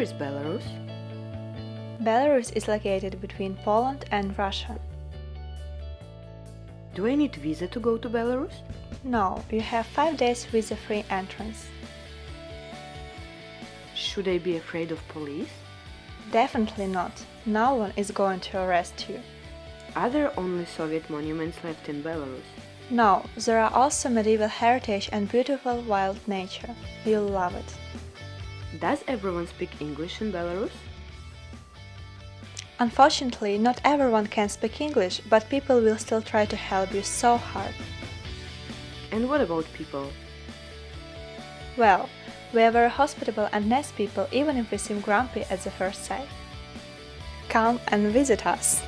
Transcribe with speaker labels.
Speaker 1: Where is Belarus?
Speaker 2: Belarus is located between Poland and Russia.
Speaker 1: Do I need visa to go to Belarus?
Speaker 2: No, you have 5 days visa-free entrance.
Speaker 1: Should I be afraid of police?
Speaker 2: Definitely not. No one is going to arrest you.
Speaker 1: Are there only Soviet monuments left in Belarus?
Speaker 2: No, there are also medieval heritage and beautiful wild nature. You'll love it.
Speaker 1: Does everyone speak English in Belarus?
Speaker 2: Unfortunately, not everyone can speak English, but people will still try to help you so hard.
Speaker 1: And what about people?
Speaker 2: Well, we are very hospitable and nice people even if we seem grumpy at the first sight. Come and visit us!